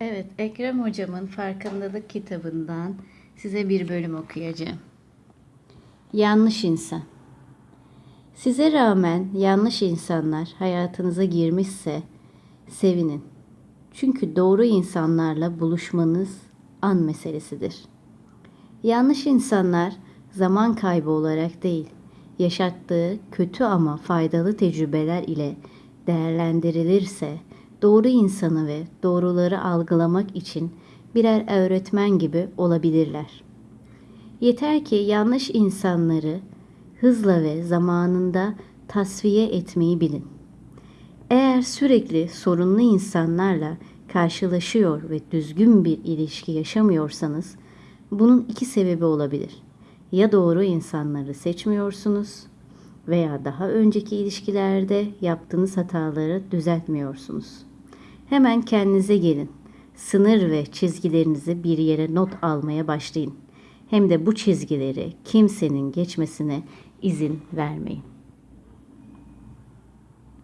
Evet, Ekrem Hocam'ın Farkındalık kitabından size bir bölüm okuyacağım. Yanlış insan. Size rağmen yanlış insanlar hayatınıza girmişse sevinin. Çünkü doğru insanlarla buluşmanız an meselesidir. Yanlış insanlar zaman kaybı olarak değil, yaşattığı kötü ama faydalı tecrübeler ile değerlendirilirse doğru insanı ve doğruları algılamak için birer öğretmen gibi olabilirler. Yeter ki yanlış insanları hızla ve zamanında tasfiye etmeyi bilin. Eğer sürekli sorunlu insanlarla karşılaşıyor ve düzgün bir ilişki yaşamıyorsanız bunun iki sebebi olabilir. Ya doğru insanları seçmiyorsunuz veya daha önceki ilişkilerde yaptığınız hataları düzeltmiyorsunuz. Hemen kendinize gelin. Sınır ve çizgilerinizi bir yere not almaya başlayın. Hem de bu çizgileri kimsenin geçmesine izin vermeyin.